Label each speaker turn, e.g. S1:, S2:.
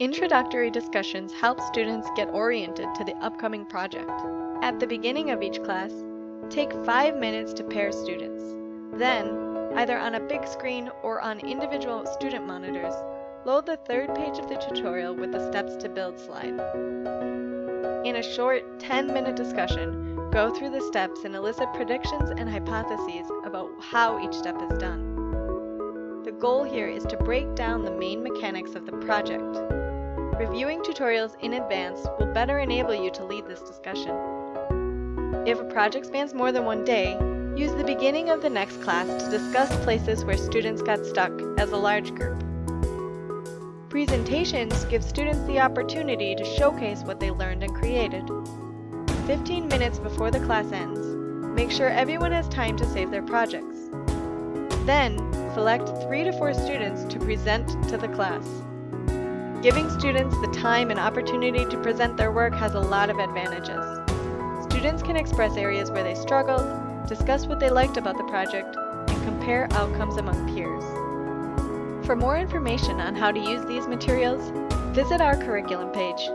S1: Introductory discussions help students get oriented to the upcoming project. At the beginning of each class, take 5 minutes to pair students. Then, either on a big screen or on individual student monitors, load the third page of the tutorial with the steps to build slide. In a short 10-minute discussion, go through the steps and elicit predictions and hypotheses about how each step is done. The goal here is to break down the main mechanics of the project. Reviewing tutorials in advance will better enable you to lead this discussion. If a project spans more than one day, use the beginning of the next class to discuss places where students got stuck as a large group. Presentations give students the opportunity to showcase what they learned and created. 15 minutes before the class ends, make sure everyone has time to save their projects. Then, select 3 to 4 students to present to the class. Giving students the time and opportunity to present their work has a lot of advantages. Students can express areas where they struggled, discuss what they liked about the project, and compare outcomes among peers. For more information on how to use these materials, visit our curriculum page.